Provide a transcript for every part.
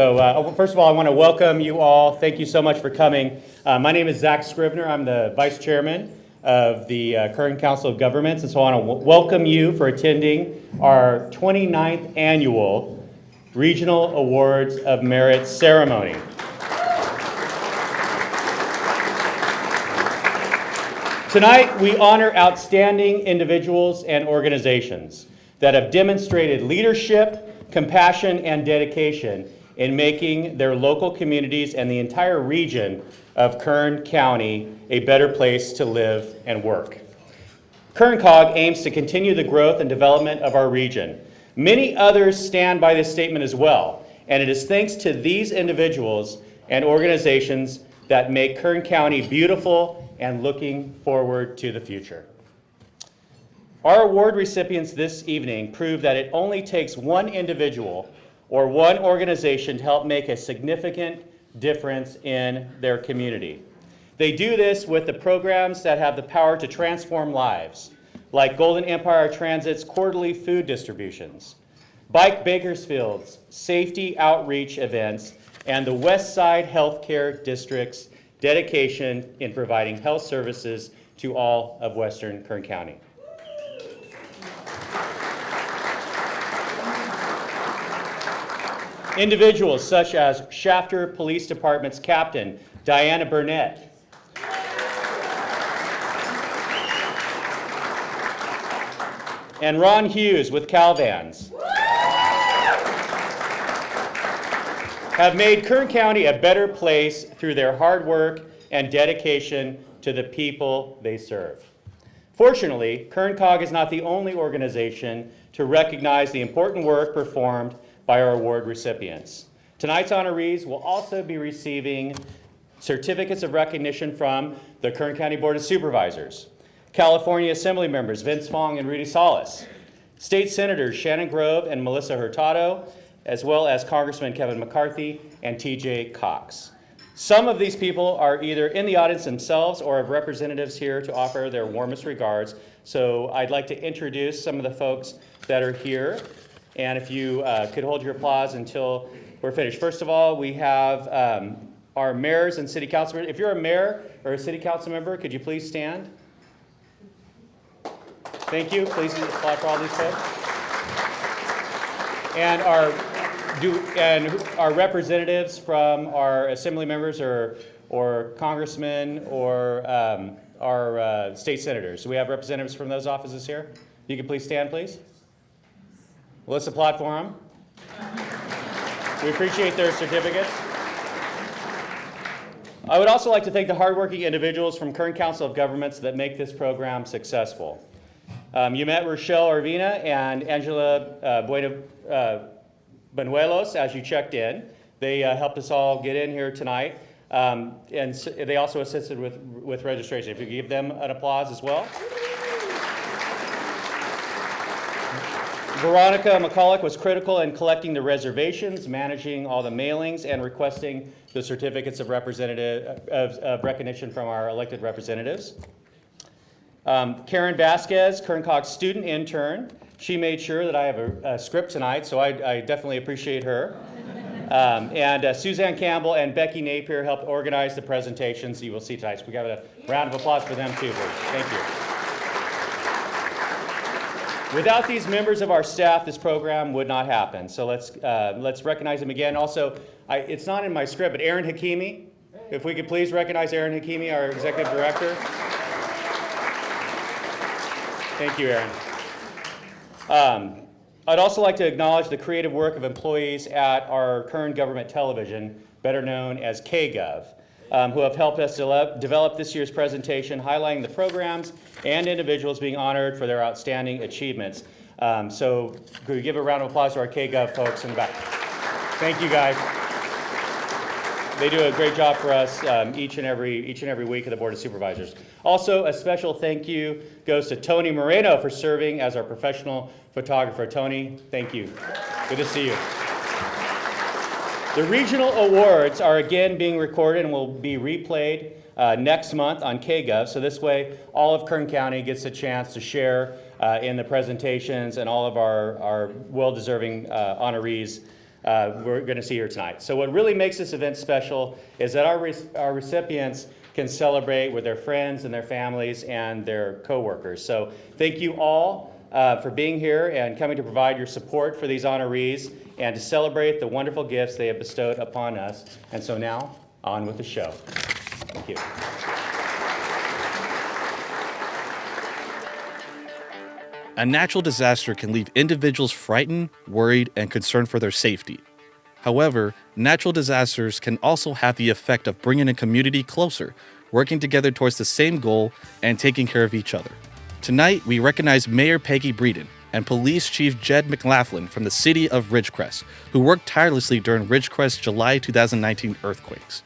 So uh, first of all, I want to welcome you all. Thank you so much for coming. Uh, my name is Zach Scrivener. I'm the Vice Chairman of the uh, Kern Council of Governments, and so I want to welcome you for attending our 29th Annual Regional Awards of Merit Ceremony. Tonight, we honor outstanding individuals and organizations that have demonstrated leadership, compassion, and dedication in making their local communities and the entire region of Kern County a better place to live and work. Kern COG aims to continue the growth and development of our region. Many others stand by this statement as well, and it is thanks to these individuals and organizations that make Kern County beautiful and looking forward to the future. Our award recipients this evening prove that it only takes one individual or one organization to help make a significant difference in their community. They do this with the programs that have the power to transform lives, like Golden Empire Transit's quarterly food distributions, Bike Bakersfield's safety outreach events, and the West Side Healthcare District's dedication in providing health services to all of Western Kern County. Individuals such as Shafter Police Department's Captain Diana Burnett, and Ron Hughes with Calvans have made Kern County a better place through their hard work and dedication to the people they serve. Fortunately, Kern COG is not the only organization to recognize the important work performed by our award recipients. Tonight's honorees will also be receiving certificates of recognition from the Kern County Board of Supervisors, California Assembly members Vince Fong and Rudy Salas, State Senators Shannon Grove and Melissa Hurtado, as well as Congressman Kevin McCarthy and TJ Cox. Some of these people are either in the audience themselves or have representatives here to offer their warmest regards. So I'd like to introduce some of the folks that are here. And if you uh, could hold your applause until we're finished. First of all, we have um, our mayors and city council members. If you're a mayor or a city council member, could you please stand? Thank you. Please applaud for all these folks. And our do and our representatives from our assembly members or or congressmen or um, our uh, state senators. Do we have representatives from those offices here? You can please stand, please. Well, let's applaud for them. We appreciate their certificates. I would also like to thank the hardworking individuals from Kern Council of Governments that make this program successful. Um, you met Rochelle Arvina and Angela uh, uh, Benuelos as you checked in. They uh, helped us all get in here tonight. Um, and they also assisted with, with registration. If you give them an applause as well. Veronica McCulloch was critical in collecting the reservations, managing all the mailings, and requesting the certificates of representative, of, of recognition from our elected representatives. Um, Karen Vasquez, Kern COG's student intern, she made sure that I have a, a script tonight, so I, I definitely appreciate her. Um, and uh, Suzanne Campbell and Becky Napier helped organize the presentations you will see tonight. So we got a round of applause for them too. Thank you. Without these members of our staff, this program would not happen. So let's, uh, let's recognize them again. Also, I, it's not in my script, but Ahron Hakimi, if we could please recognize Ahron Hakimi, our executive director. Thank you, Ahron. Um, I'd also like to acknowledge the creative work of employees at our Kern government television, better known as KGov, um, who have helped us develop, this year's presentation highlighting the programs and individuals being honored for their outstanding achievements. Um, So could we give a round of applause to our KGov folks in the back? Thank you, guys. They do a great job for us um, each and every, each and every week of the Board of Supervisors. Also, a special thank you goes to Tony Moreno for serving as our professional photographer. Tony, thank you. Good to see you. The regional awards are again being recorded and will be replayed uh, next month on KGov. So this way, all of Kern County gets a chance to share uh, in the presentations and all of our, our well-deserving uh, honorees uh, we're going to see here tonight. So what really makes this event special is that our, our recipients can celebrate with their friends and their families and their coworkers. So thank you all uh, for being here and coming to provide your support for these honorees and to celebrate the wonderful gifts they have bestowed upon us. And so now, on with the show. Thank you. A natural disaster can leave individuals frightened, worried, and concerned for their safety. However, natural disasters can also have the effect of bringing a community closer, working together towards the same goal and taking care of each other. Tonight, we recognize Mayor Peggy Breeden and Police Chief Jed McLaughlin from the city of Ridgecrest, who worked tirelessly during Ridgecrest's July 2019 earthquakes.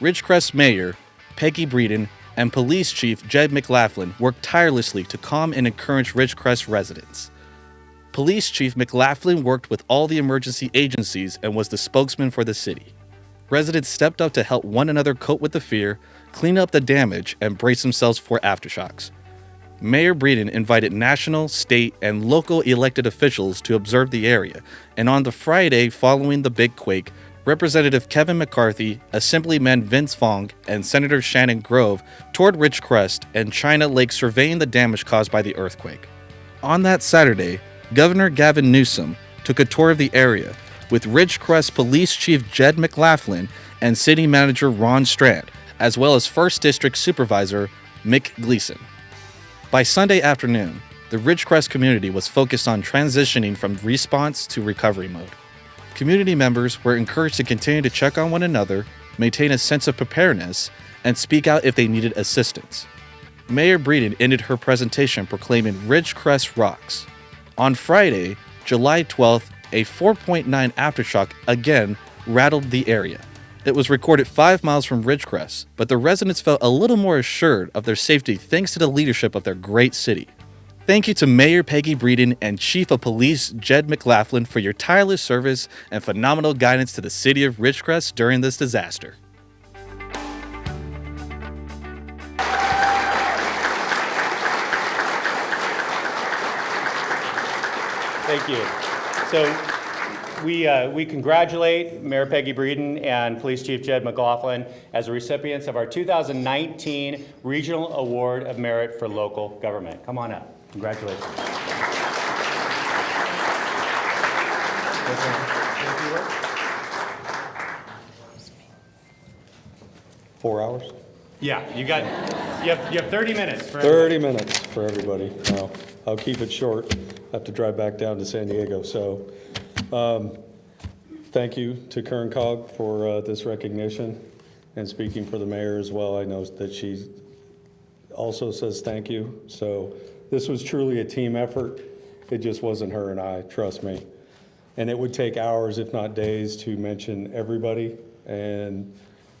Ridgecrest Mayor Peggy Breeden and Police Chief Jed McLaughlin worked tirelessly to calm and encourage Ridgecrest residents. Police Chief McLaughlin worked with all the emergency agencies and was the spokesman for the city. Residents stepped up to help one another cope with the fear, clean up the damage, and brace themselves for aftershocks. Mayor Breeden invited national, state, and local elected officials to observe the area, and on the Friday following the big quake, Representative Kevin McCarthy, Assemblyman Vince Fong, and Senator Shannon Grove toured Ridgecrest and China Lake surveying the damage caused by the earthquake. On that Saturday, Governor Gavin Newsom took a tour of the area with Ridgecrest Police Chief Jed McLaughlin and City Manager Ron Strand, as well as 1st District Supervisor Mick Gleason. By Sunday afternoon, the Ridgecrest community was focused on transitioning from response to recovery mode. Community members were encouraged to continue to check on one another, maintain a sense of preparedness, and speak out if they needed assistance. Mayor Breeden ended her presentation proclaiming Ridgecrest rocks. On Friday, July 12th, a 4.9 aftershock again rattled the area. It was recorded five miles from Ridgecrest, but the residents felt a little more assured of their safety thanks to the leadership of their great city. Thank you to Mayor Peggy Breeden and Chief of Police Jed McLaughlin for your tireless service and phenomenal guidance to the city of Ridgecrest during this disaster. Thank you. So we, uh, we congratulate Mayor Peggy Breeden and Police Chief Jed McLaughlin as the recipients of our 2019 Regional Award of Merit for Local Government. Come on up. Congratulations. Four hours? Yeah, you got, you have, you have 30 minutes for 30 minutes for everybody. Now, I'll keep it short. I have to drive back down to San Diego, so um, thank you to Kern Cog for uh, this recognition and speaking for the mayor as well. I know that she also says thank you. So this was truly a team effort. It just wasn't her and I, trust me. And it would take hours, if not days, to mention everybody. And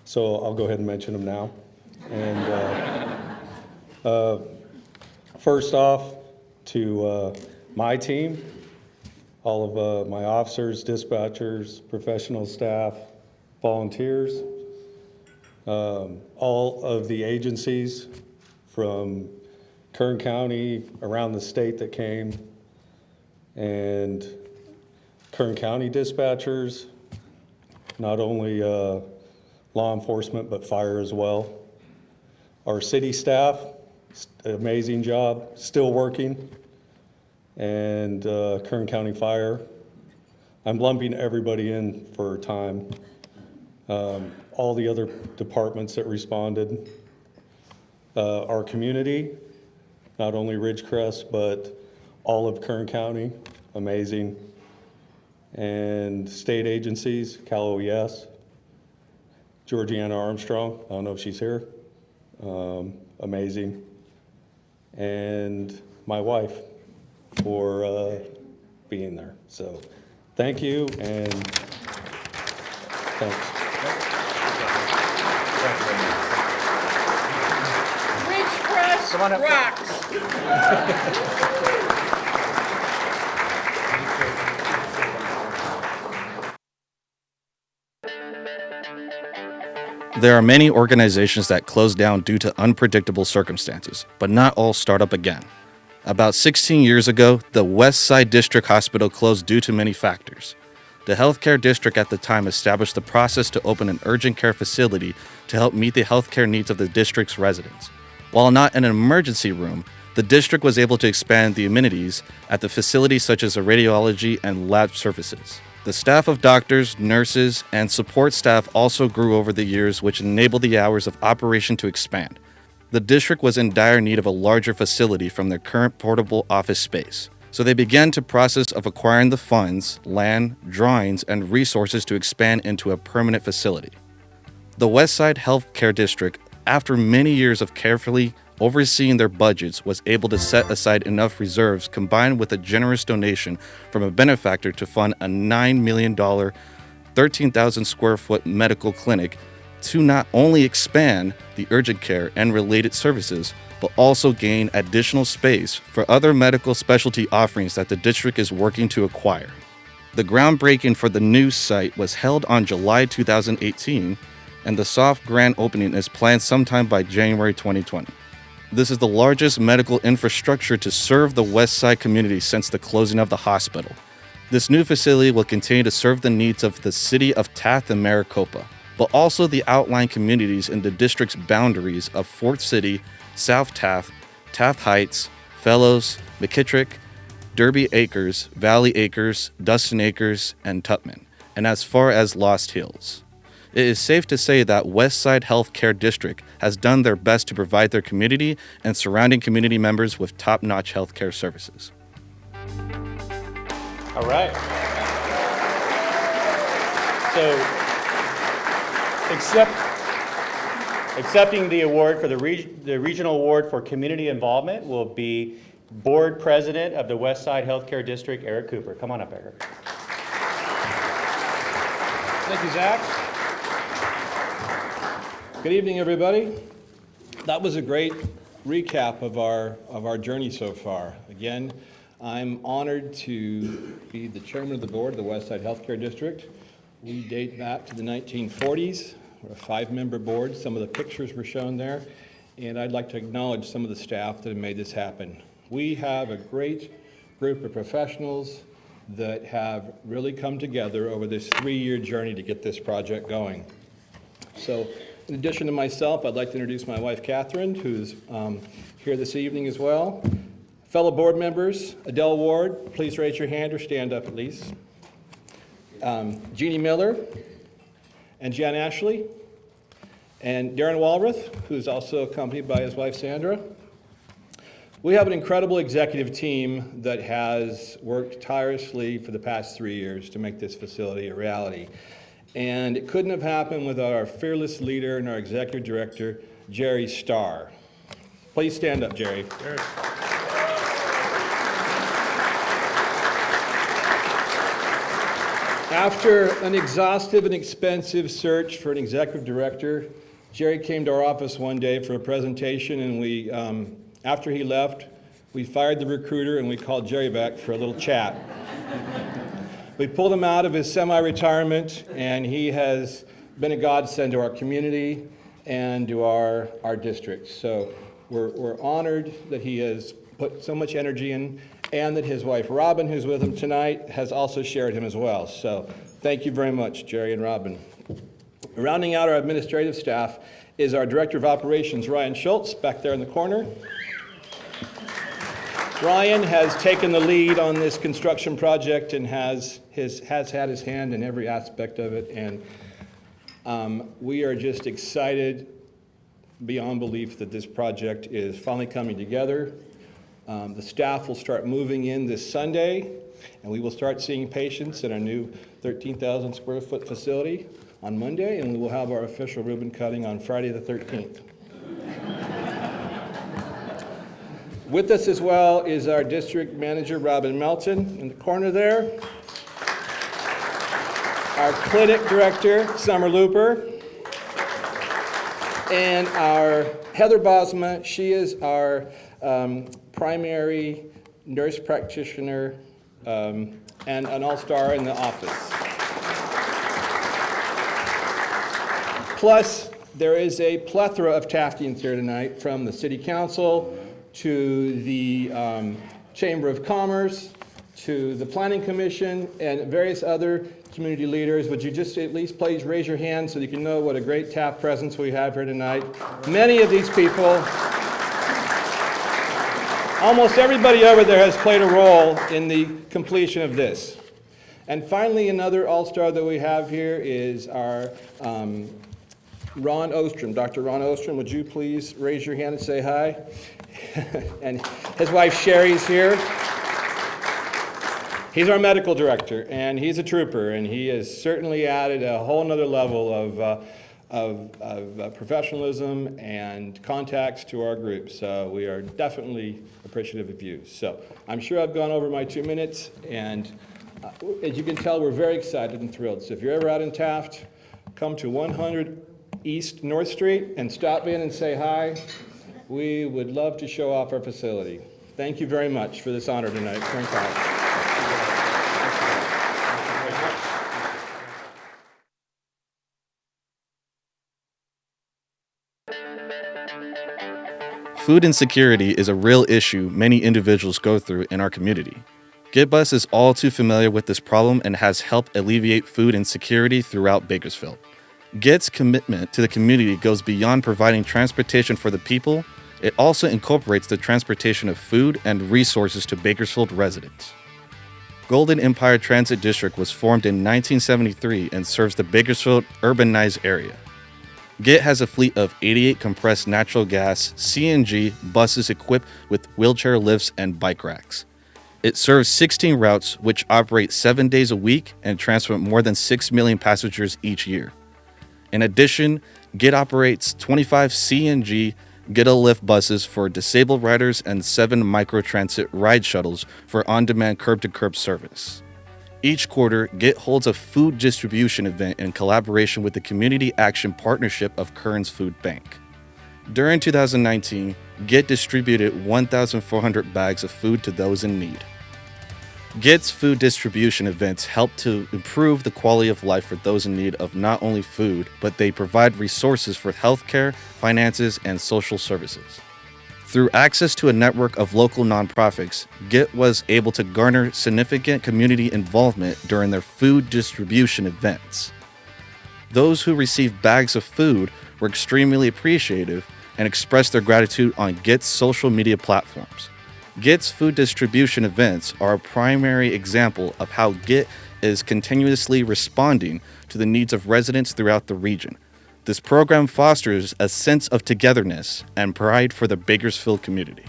so I'll go ahead and mention them now. And uh, uh, first off, to uh, my team, all of uh, my officers, dispatchers, professional staff, volunteers, um, all of the agencies from Kern County, around the state that came, and Kern County dispatchers, not only uh, law enforcement, but fire as well. Our city staff, amazing job, still working. And uh, Kern County Fire. I'm lumping everybody in for time. Um, All the other departments that responded. Uh, Our community, not only Ridgecrest, but all of Kern County, amazing. And state agencies, Cal OES, Georgiana Armstrong, I don't know if she's here, um, amazing. And my wife, for uh, being there. So, thank you, and thanks. Ridgecrest rocks. There are many organizations that close down due to unpredictable circumstances, but not all start up again. About 16 years ago, the West Side District Hospital closed due to many factors. The healthcare district at the time established the process to open an urgent care facility to help meet the healthcare needs of the district's residents. While not an emergency room, the district was able to expand the amenities at the facility such as a radiology and lab services. The staff of doctors, nurses, and support staff also grew over the years, which enabled the hours of operation to expand. The district was in dire need of a larger facility from their current portable office space. So they began to process of acquiring the funds, land, drawings, and resources to expand into a permanent facility. The Westside Healthcare District, after many years of carefully overseeing their budgets, was able to set aside enough reserves combined with a generous donation from a benefactor to fund a $9 million, 13,000 square foot medical clinic to not only expand the urgent care and related services, but also gain additional space for other medical specialty offerings that the district is working to acquire. The groundbreaking for the new site was held on July 2018, and the soft grand opening is planned sometime by January 2020. This is the largest medical infrastructure to serve the West Side community since the closing of the hospital. This new facility will continue to serve the needs of the city of Taft and Maricopa, but also the outlying communities in the district's boundaries of Ford City, South Taft, Taft Heights, Fellows, McKittrick, Derby Acres, Valley Acres, Dustin Acres, and Tupman, and as far as Lost Hills. It is safe to say that Westside Healthcare District has done their best to provide their community and surrounding community members with top notch healthcare services. All right. So, accept, accepting the award for the reg, the regional award for community involvement will be Board President of the West Side Healthcare District, Eric Cooper. Come on up, Eric. Thank you, Zach. Good evening, everybody. That was a great recap of our, of our journey so far. Again, I'm honored to be the chairman of the board of the Westside Healthcare District. We date back to the 1940s. We're a five-member board. Some of the pictures were shown there. And I'd like to acknowledge some of the staff that have made this happen. We have a great group of professionals that have really come together over this three-year journey to get this project going. So in addition to myself, I'd like to introduce my wife Catherine, who's um, here this evening as well. Fellow board members, Adele Ward, please raise your hand or stand up at least. Um, Jeannie Miller and Jan Ashley. And Darren Walrath, who's also accompanied by his wife Sandra. We have an incredible executive team that has worked tirelessly for the past three years to make this facility a reality. And it couldn't have happened without our fearless leader and our executive director, Jerry Starr. Please stand up, Jerry. After an exhaustive and expensive search for an executive director, Jerry came to our office one day for a presentation, and we, um, after he left, we fired the recruiter and we called Jerry back for a little chat. we pulled him out of his semi-retirement, and he has been a godsend to our community and to our, our district. So we're, we're honored that he has put so much energy in, and that his wife Robin, who's with him tonight, has also shared him as well. So thank you very much, Jerry and Robin. Rounding out our administrative staff is our Director of Operations, Ryan Schultz, back there in the corner. Ryan has taken the lead on this construction project and has, his, has had his hand in every aspect of it. And um, we are just excited beyond belief that this project is finally coming together. Um, the staff will start moving in this Sunday, and we will start seeing patients in our new 13,000 square foot facility on Monday, and we will have our official ribbon cutting on Friday the 13th. With us as well is our district manager, Robin Melton, in the corner there. Our clinic director, Summer Looper. And our Heather Bosma, she is our um, primary nurse practitioner um, and an all-star in the office. Plus, there is a plethora of Taftians here tonight, from the city council to the um, Chamber of Commerce, to the Planning Commission, and various other community leaders. Would you just at least please raise your hand so you can know what a great Taft presence we have here tonight? Many of these people, almost everybody over there has played a role in the completion of this. And finally, another all-star that we have here is our um, Ron Ostrom. Dr. Ron Ostrom, would you please raise your hand and say hi? and his wife Sherry's here. He's our medical director, and he's a trooper, and he has certainly added a whole nother level of, uh, of, of uh, professionalism and contacts to our group. So we are definitely appreciative of you. So I'm sure I've gone over my two minutes, and uh, as you can tell, we're very excited and thrilled. So if you're ever out in Taft, come to 100 East North Street and stop in and say hi. We would love to show off our facility. Thank you very much for this honor tonight. Food insecurity is a real issue many individuals go through in our community. GetBus is all too familiar with this problem and has helped alleviate food insecurity throughout Bakersfield. Get's commitment to the community goes beyond providing transportation for the people, it also incorporates the transportation of food and resources to Bakersfield residents. Golden Empire Transit District was formed in 1973 and serves the Bakersfield urbanized area. Get has a fleet of 88 compressed natural gas CNG buses equipped with wheelchair lifts and bike racks. It serves 16 routes which operate 7 days a week and transport more than 6 million passengers each year. In addition, GET operates 25 CNG Get a Lift buses for disabled riders and 7 microtransit ride shuttles for on-demand curb-to-curb service. Each quarter, Get holds a food distribution event in collaboration with the Community Action Partnership of Kern's Food Bank. During 2019, Get distributed 1,400 bags of food to those in need. Get's food distribution events help to improve the quality of life for those in need of not only food, but they provide resources for healthcare, finances, and social services. Through access to a network of local nonprofits, GET was able to garner significant community involvement during their food distribution events. Those who received bags of food were extremely appreciative and expressed their gratitude on GET's social media platforms. GET's food distribution events are a primary example of how GET is continuously responding to the needs of residents throughout the region. This program fosters a sense of togetherness and pride for the Bakersfield community.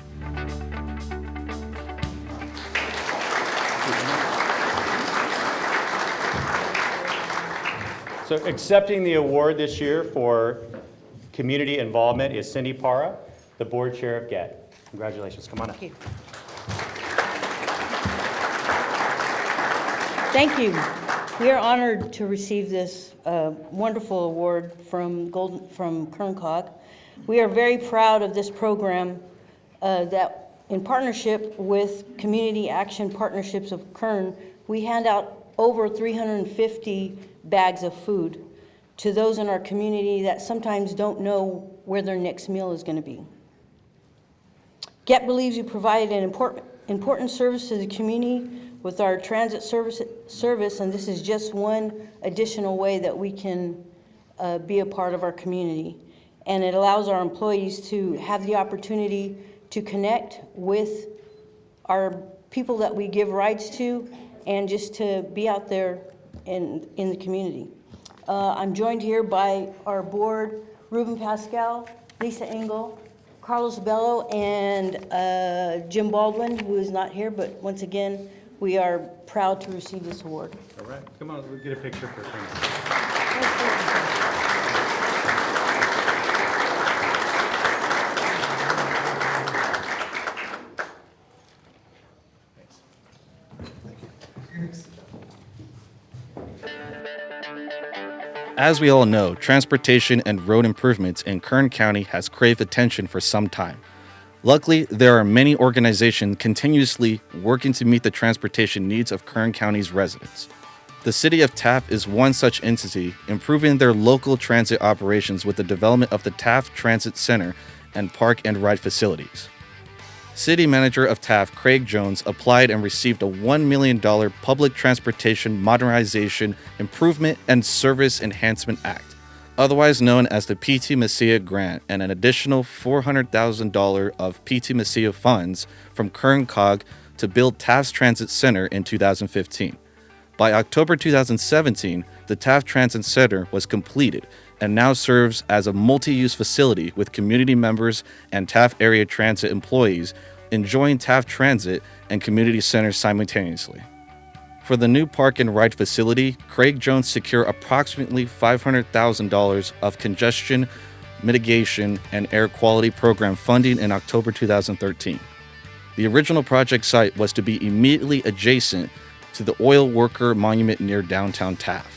So accepting the award this year for community involvement is Cindy Parra, the board chair of GET. Congratulations, come on up. Thank you. We are honored to receive this uh, wonderful award from Golden, from Kerncog. We are very proud of this program uh, that, in partnership with Community Action Partnerships of Kern, we hand out over 350 bags of food to those in our community that sometimes don't know where their next meal is going to be. Get believes you provided an important, important service to the community with our transit service, service, and this is just one additional way that we can uh, be a part of our community. And it allows our employees to have the opportunity to connect with our people that we give rides to and just to be out there in, in the community. Uh, I'm joined here by our board, Ruben Pascal, Lisa Engel, Carlos Bello, and uh, Jim Baldwin, who is not here, but once again, we are proud to receive this award. All right, come on, we'll get a picture for As we all know, transportation and road improvements in Kern County has craved attention for some time. Luckily, there are many organizations continuously working to meet the transportation needs of Kern County's residents. The City of Taft is one such entity, improving their local transit operations with the development of the Taft Transit Center and Park and Ride facilities. City Manager of Taft, Craig Jones, applied and received a $1 million Public Transportation Modernization Improvement and Service Enhancement Act, otherwise known as the PTMISEA Grant, and an additional $400,000 of PTMISEA funds from Kern Cog to build Taft's Transit Center in 2015. By October 2017, the Taft Transit Center was completed and now serves as a multi use facility with community members and Taft Area Transit employees enjoying Taft Transit and community centers simultaneously. For the new park and ride facility, Craig Jones secured approximately $500,000 of congestion mitigation and air quality program funding in October 2013. The original project site was to be immediately adjacent to the oil worker monument near downtown Taft.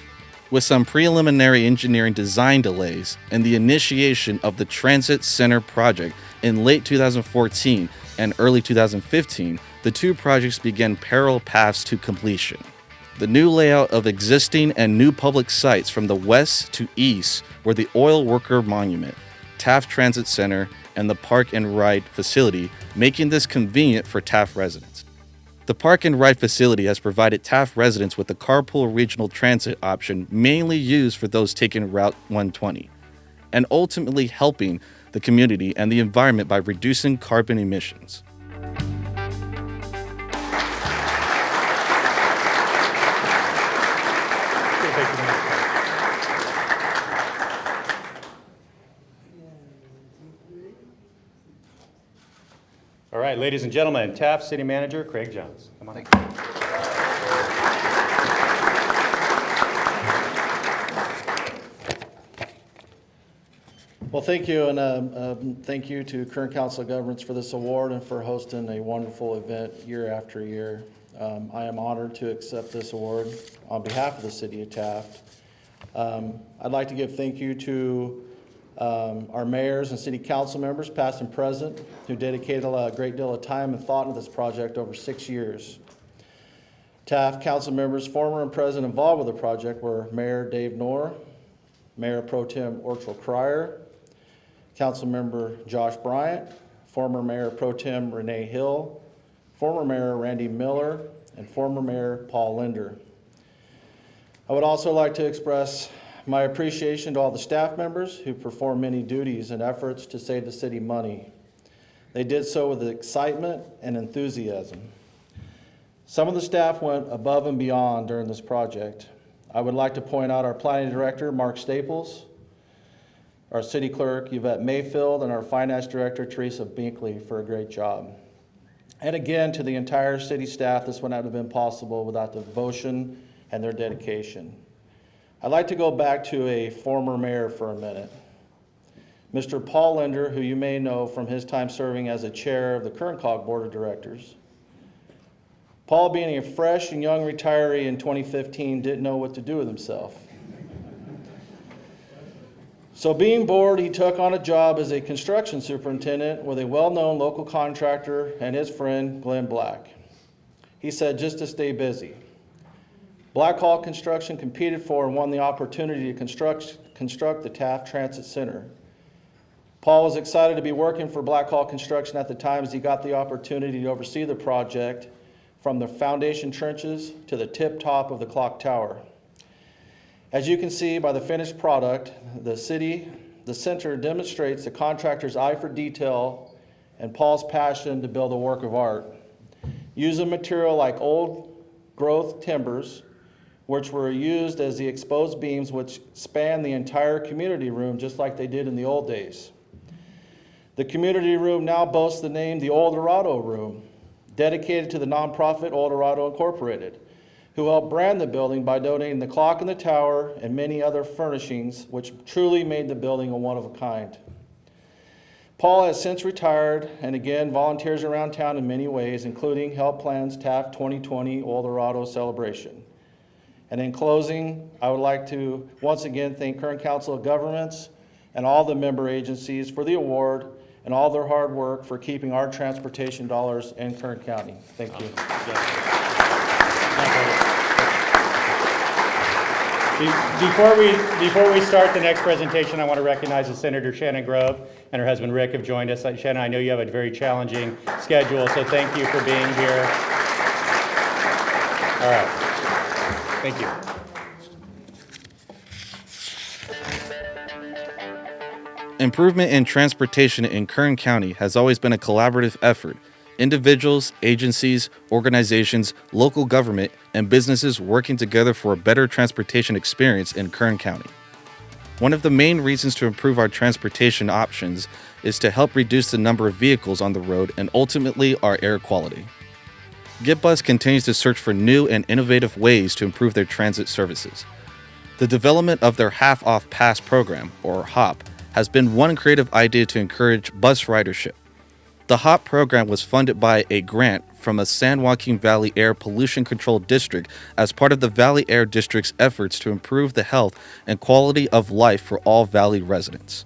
With some preliminary engineering design delays and the initiation of the Transit Center project in late 2014 and early 2015, the two projects began parallel paths to completion. The new layout of existing and new public sites from the west to east were the Oil Worker Monument, Taft Transit Center, and the Park and Ride facility, making this convenient for Taft residents. The Park and Ride facility has provided Taft residents with the carpool regional transit option mainly used for those taking Route 120, and ultimately helping the community and the environment by reducing carbon emissions. All right, ladies and gentlemen, Taft City Manager Craig Jones. Come on. Thank you, and um, um, thank you to Kern Council of Governments for this award and for hosting a wonderful event year after year. Um, I am honored to accept this award on behalf of the city of Taft. Um, I'd like to give thank you to um, our mayors and city council members, past and present, who dedicated a great deal of time and thought into this project over six years. Taft council members, former and present involved with the project were Mayor Dave Noerr, Mayor Pro Tem Orchel Krier, Councilmember Josh Bryant, former Mayor Pro Tem Renee Hill, former Mayor Randy Miller, and former Mayor Paul Linder. I would also like to express my appreciation to all the staff members who perform many duties and efforts to save the city money. They did so with excitement and enthusiasm. Some of the staff went above and beyond during this project. I would like to point out our planning director, Mark Staples, our city clerk, Yvette Mayfield, and our finance director, Teresa Binkley, for a great job. And again, to the entire city staff, this would not have been possible without the devotion and their dedication. I'd like to go back to a former mayor for a minute. Mr. Paul Linder, who you may know from his time serving as a chair of the Cog Board of Directors. Paul, being a fresh and young retiree in 2015, didn't know what to do with himself. So being bored, he took on a job as a construction superintendent with a well-known local contractor and his friend Glenn Black. He said just to stay busy. Black Hawk Construction competed for and won the opportunity to construct, construct the Taft Transit Center. Paul was excited to be working for Black Hawk Construction at the time as he got the opportunity to oversee the project from the foundation trenches to the tip top of the clock tower. As you can see by the finished product, the city, the center demonstrates the contractor's eye for detail and Paul's passion to build a work of art. Using material like old growth timbers, which were used as the exposed beams which span the entire community room just like they did in the old days. The community room now boasts the name the Oildorado Room, dedicated to the nonprofit Oildorado Incorporated, who helped brand the building by donating the clock in the tower and many other furnishings, which truly made the building a one of a kind. Paul has since retired and again volunteers around town in many ways, including Help Plans Taft 2020 Oildorado celebration. And in closing, I would like to once again thank Kern Council of Governments and all the member agencies for the award and all their hard work for keeping our transportation dollars in Kern County. Thank you. Be- Before we, before we start the next presentation, I want to recognize Senator Shannon Grove and her husband Rick have joined us. Uh, Shannon, I know you have a very challenging schedule, so thank you for being here. All right. Thank you. Improvement in transportation in Kern County has always been a collaborative effort. Individuals, agencies, organizations, local government, and businesses working together for a better transportation experience in Kern County. One of the main reasons to improve our transportation options is to help reduce the number of vehicles on the road and ultimately our air quality. GetBus continues to search for new and innovative ways to improve their transit services. The development of their half off pass program, or HOP, has been one creative idea to encourage bus ridership. The HOP program was funded by a grant from a San Joaquin Valley Air Pollution Control District as part of the Valley Air District's efforts to improve the health and quality of life for all Valley residents.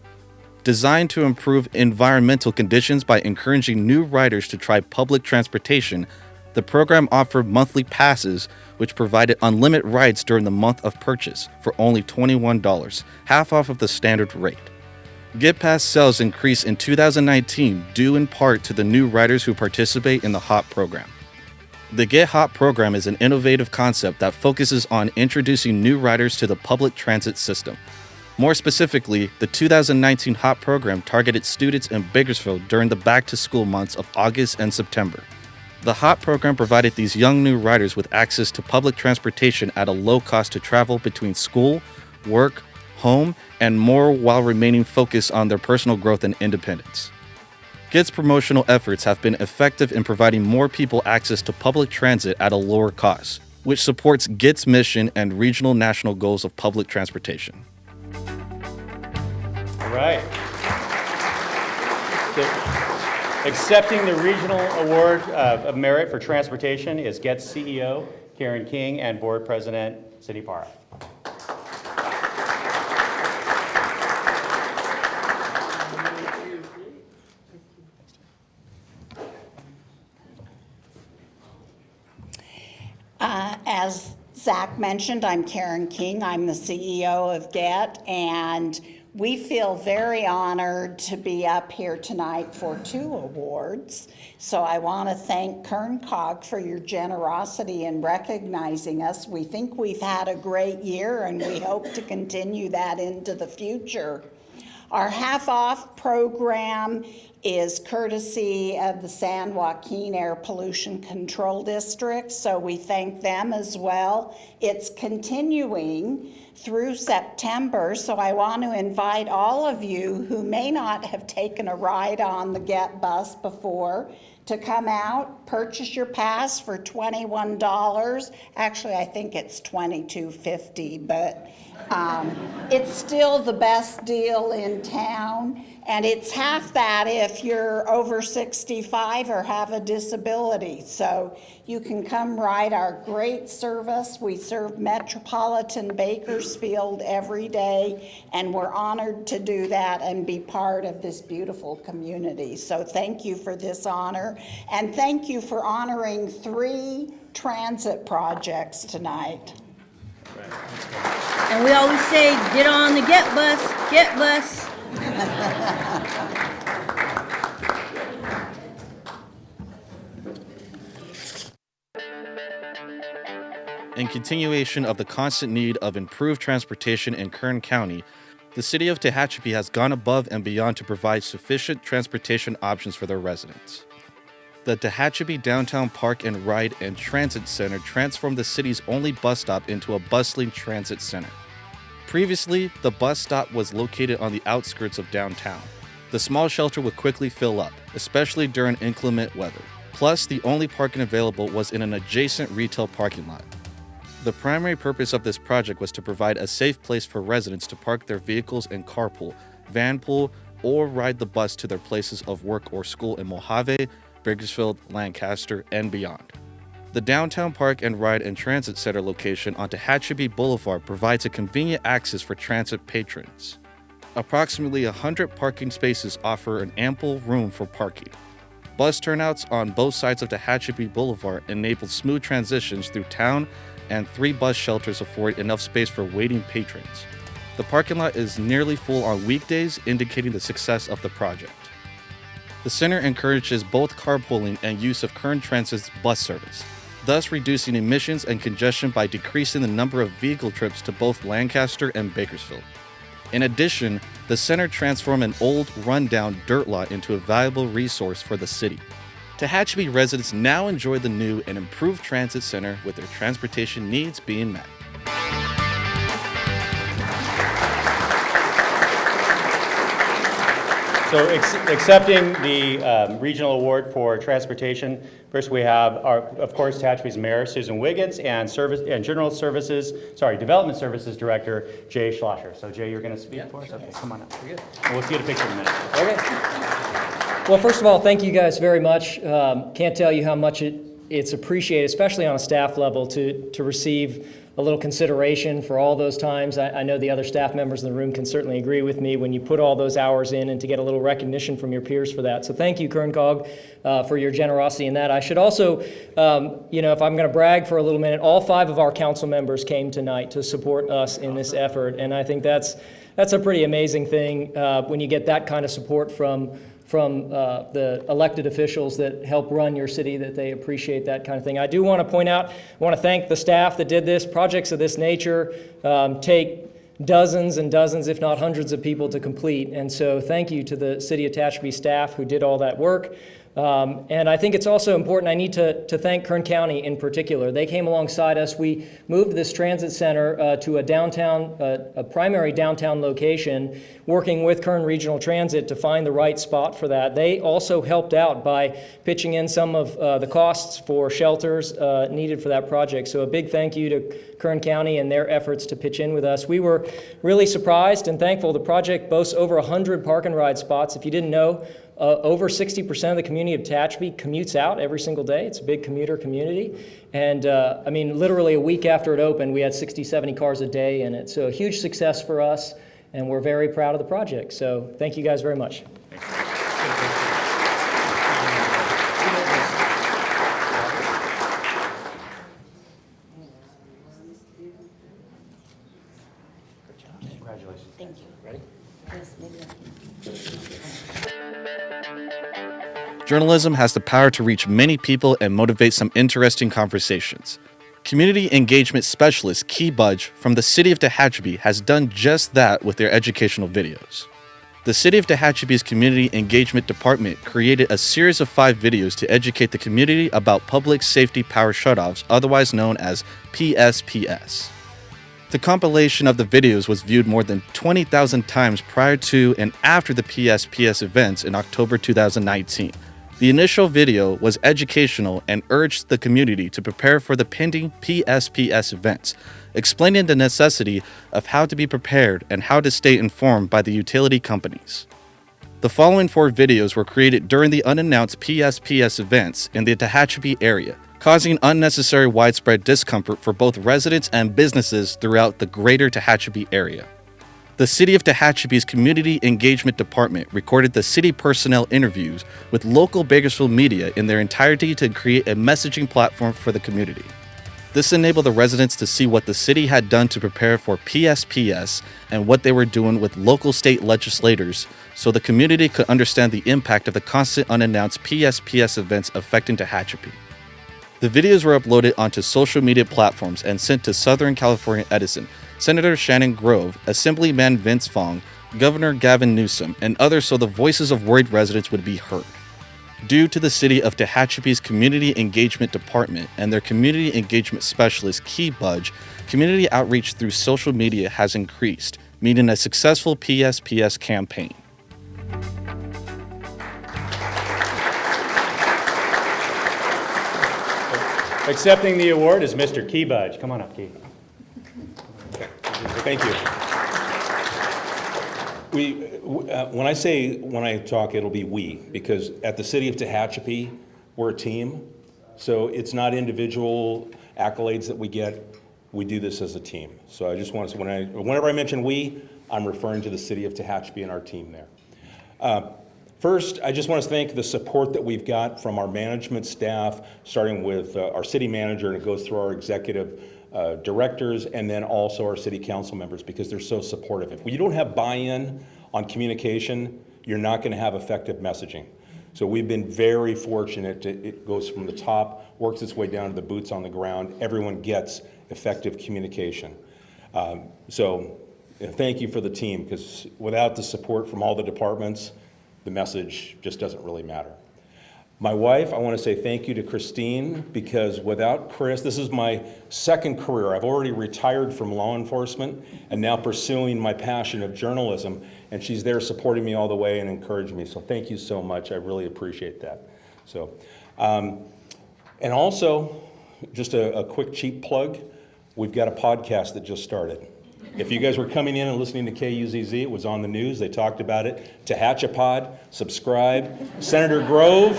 Designed to improve environmental conditions by encouraging new riders to try public transportation, the program offered monthly passes which provided unlimited rides during the month of purchase for only $21, half off of the standard rate. GetPass sales increased in 2019 due in part to the new riders who participate in the HOP program. The Get Hop program is an innovative concept that focuses on introducing new riders to the public transit system. More specifically, the 2019 HOP program targeted students in Bakersfield during the back to school months of August and September. The HOP program provided these young new riders with access to public transportation at a low cost to travel between school, work, home, and more while remaining focused on their personal growth and independence. GET's promotional efforts have been effective in providing more people access to public transit at a lower cost, which supports GET's mission and regional national goals of public transportation. All right. The- Accepting the Regional Award uh, of Merit for Transportation is GET's CEO Karen King and Board President Cindy Parra. Uh, As Zach mentioned, I'm Karen King. I'm the CEO of GET, and we feel very honored to be up here tonight for two awards. So I want to thank Kern Cog for your generosity in recognizing us. We think we've had a great year, and we hope to continue that into the future. Our half-off program is courtesy of the San Joaquin Air Pollution Control District, so we thank them as well. It's continuing through September, so I want to invite all of you who may not have taken a ride on the Get Bus before to come out, purchase your pass for twenty-one dollars. Actually, I think it's $22.50, but um, It's still the best deal in town, and it's half that if you're over 65 or have a disability. So you can come ride our great service. We serve Metropolitan Bakersfield every day, and we're honored to do that and be part of this beautiful community. So thank you for this honor, and thank you for honoring three transit projects tonight. And we always say, get on the get bus, get bus. In continuation of the constant need of improved transportation in Kern County, the city of Tehachapi has gone above and beyond to provide sufficient transportation options for their residents. The Tehachapi Downtown Park and Ride and Transit Center transformed the city's only bus stop into a bustling transit center. Previously, the bus stop was located on the outskirts of downtown. The small shelter would quickly fill up, especially during inclement weather. Plus, the only parking available was in an adjacent retail parking lot. The primary purpose of this project was to provide a safe place for residents to park their vehicles and carpool, vanpool, or ride the bus to their places of work or school in Mojave, Bakersfield, Lancaster, and beyond. The downtown park and ride and transit center location on Tehachapi Boulevard provides a convenient access for transit patrons. Approximately 100 parking spaces offer an ample room for parking. Bus turnouts on both sides of Tehachapi Boulevard enable smooth transitions through town, and three bus shelters afford enough space for waiting patrons. The parking lot is nearly full on weekdays, indicating the success of the project. The center encourages both carpooling and use of Kern Transit's bus service, thus reducing emissions and congestion by decreasing the number of vehicle trips to both Lancaster and Bakersfield. In addition, the center transformed an old, rundown dirt lot into a valuable resource for the city. Tehachapi residents now enjoy the new and improved transit center with their transportation needs being met. So ex- accepting the um, regional award for transportation, first we have our, of course, Tehachapi's Mayor Susan Wiggins and Service, and General Services, sorry, Development Services Director Jay Schlosser. So Jay, you're going to speak for us? Okay, come on up. And We'll see you at a picture in a minute. Okay. Well, first of all, thank you guys very much. Um, Can't tell you how much it, it's appreciated, especially on a staff level, to, to receive a little consideration for all those times. I, I know the other staff members in the room can certainly agree with me when you put all those hours in and to get a little recognition from your peers for that. So thank you, Kern COG, uh, for your generosity in that. I should also, um, you know, if I'm going to brag for a little minute, all five of our council members came tonight to support us in this effort, and I think that's that's a pretty amazing thing uh, when you get that kind of support from from uh, the elected officials that help run your city, that they appreciate that kind of thing. I do want to point out, I want to thank the staff that did this. Projects of this nature um, take dozens and dozens, if not hundreds of people to complete. And so thank you to the City of Tehachapi staff who did all that work. Um, and I think it's also important, I need to, to thank Kern County in particular. They came alongside us. We moved this transit center uh, to a downtown, uh, a primary downtown location, working with Kern Regional Transit to find the right spot for that. They also helped out by pitching in some of uh, the costs for shelters uh, needed for that project. So a big thank you to Kern County and their efforts to pitch in with us. We were really surprised and thankful. The project boasts over 100 park and ride spots. If you didn't know, uh, over 60% of the community of Tehachapi commutes out every single day. It's a big commuter community. And uh, I mean, literally a week after it opened, we had 60, 70 cars a day in it. So a huge success for us, and we're very proud of the project. So thank you guys very much. Journalism has the power to reach many people and motivate some interesting conversations. Community engagement specialist Key Budge from the City of Tehachapi has done just that with their educational videos. The City of Tehachapi's Community Engagement Department created a series of five videos to educate the community about public safety power shutoffs, otherwise known as PSPS. The compilation of the videos was viewed more than 20,000 times prior to and after the PSPS events in October 2019. The initial video was educational and urged the community to prepare for the pending PSPS events, explaining the necessity of how to be prepared and how to stay informed by the utility companies. The following four videos were created during the unannounced PSPS events in the Tehachapi area, causing unnecessary widespread discomfort for both residents and businesses throughout the greater Tehachapi area. The City of Tehachapi's Community Engagement Department recorded the city personnel interviews with local Bakersfield media in their entirety to create a messaging platform for the community. This enabled the residents to see what the city had done to prepare for PSPS and what they were doing with local state legislators so the community could understand the impact of the constant unannounced PSPS events affecting Tehachapi. The videos were uploaded onto social media platforms and sent to Southern California Edison, Senator Shannon Grove, Assemblyman Vince Fong, Governor Gavin Newsom, and others so the voices of worried residents would be heard. Due to the City of Tehachapi's Community Engagement Department and their Community Engagement Specialist Key Budge, community outreach through social media has increased, meaning a successful PSPS campaign. Accepting the award is Mr. Key Budge. Come on up, Key. Thank you. We, uh, when I say, when I talk, it'll be we, because at the city of Tehachapi, we're a team. So it's not individual accolades that we get. We do this as a team. So I just want to, when I, whenever I mention we, I'm referring to the city of Tehachapi and our team there. Uh, First, I just want to thank the support that we've got from our management staff, starting with uh, our city manager, and it goes through our executive uh, directors, and then also our city council members, because they're so supportive. If you don't have buy-in on communication, you're not going to have effective messaging. So we've been very fortunate. to- It goes from the top, works its way down to the boots on the ground. Everyone gets effective communication. Um, So thank you for the team, because without the support from all the departments, the message just doesn't really matter. My wife, I want to say thank you to Christine, because without Chris, this is my second career. I've already retired from law enforcement and now pursuing my passion of journalism, and she's there supporting me all the way and encouraging me. So thank you so much. I really appreciate that. So, um, and also, just a, a quick cheap plug, we've got a podcast that just started. If you guys were coming in and listening to KUZZ, it was on the news, they talked about it. Tehachapod, subscribe. Senator Grove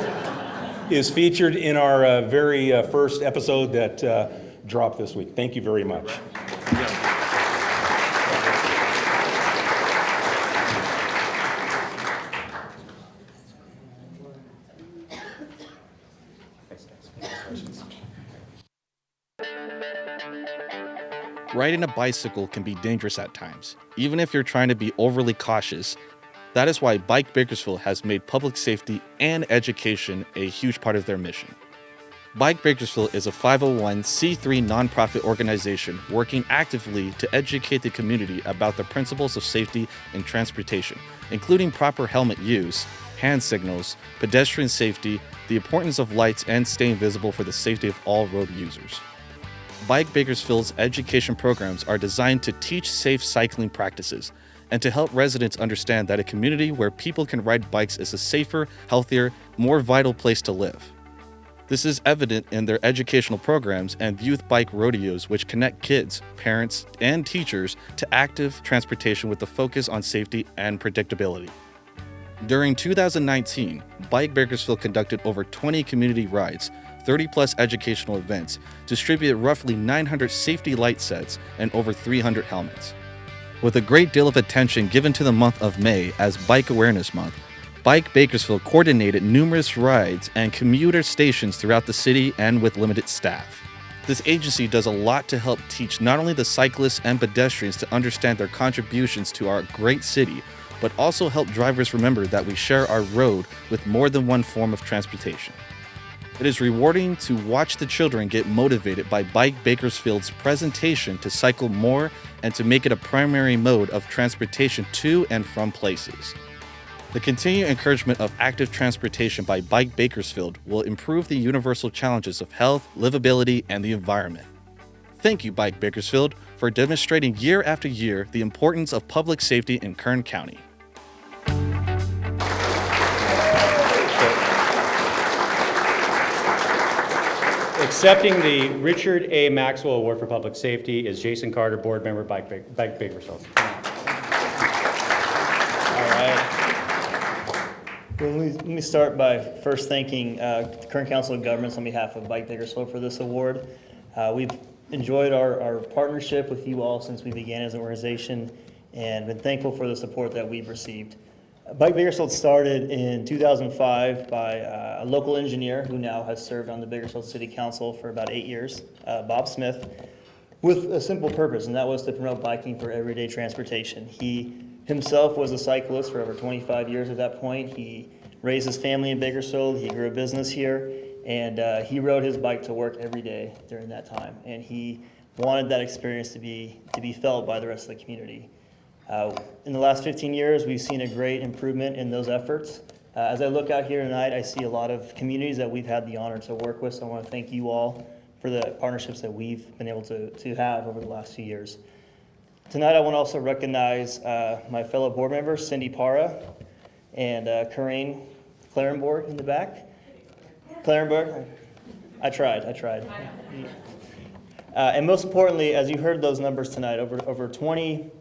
is featured in our uh, very uh, first episode that uh, dropped this week. Thank you very much. Riding a bicycle can be dangerous at times, even if you're trying to be overly cautious. That is why Bike Bakersfield has made public safety and education a huge part of their mission. Bike Bakersfield is a 501c3 nonprofit organization working actively to educate the community about the principles of safety in transportation, including proper helmet use, hand signals, pedestrian safety, the importance of lights, and staying visible for the safety of all road users. Bike Bakersfield's education programs are designed to teach safe cycling practices and to help residents understand that a community where people can ride bikes is a safer, healthier, more vital place to live. This is evident in their educational programs and youth bike rodeos, which connect kids, parents, and teachers to active transportation with a focus on safety and predictability. During 2019, Bike Bakersfield conducted over 20 community rides, 30 plus educational events, distributed roughly 900 safety light sets, and over 300 helmets. With a great deal of attention given to the month of May as Bike Awareness Month, Bike Bakersfield coordinated numerous rides and commuter stations throughout the city and with limited staff. This agency does a lot to help teach not only the cyclists and pedestrians to understand their contributions to our great city, but also help drivers remember that we share our road with more than one form of transportation. It is rewarding to watch the children get motivated by Bike Bakersfield's presentation to cycle more and to make it a primary mode of transportation to and from places. The continued encouragement of active transportation by Bike Bakersfield will improve the universal challenges of health, livability, and the environment. Thank you, Bike Bakersfield, for demonstrating year after year the importance of public safety in Kern County. Accepting the Richard A. Maxwell Award for Public Safety is Jason Carter, Board Member, Bike Ba- Bike Bakersfield. All right. Well, let me, let me start by first thanking uh, the Kern Council of Governments on behalf of Bike Bakersfield for this award. Uh, We've enjoyed our, our partnership with you all since we began as an organization and been thankful for the support that we've received. Bike Bakersfield started in 2005 by uh, a local engineer who now has served on the Bakersfield City Council for about eight years, uh, Bob Smith with a simple purpose, and that was to promote biking for everyday transportation. He himself was a cyclist for over 25 years at that point. He raised his family in Bakersfield, he grew a business here, and uh, he rode his bike to work every day during that time. And he wanted that experience to be, to be felt by the rest of the community. Uh, In the last 15 years, we've seen a great improvement in those efforts. Uh, As I look out here tonight, I see a lot of communities that we've had the honor to work with, so I want to thank you all for the partnerships that we've been able to, to have over the last few years. Tonight, I want to also recognize uh, my fellow board members, Cindy Parra and uh, Corinne Clarenborg in the back. Clarenborg, I tried, I tried. Uh, And most importantly, as you heard those numbers tonight, over, over 20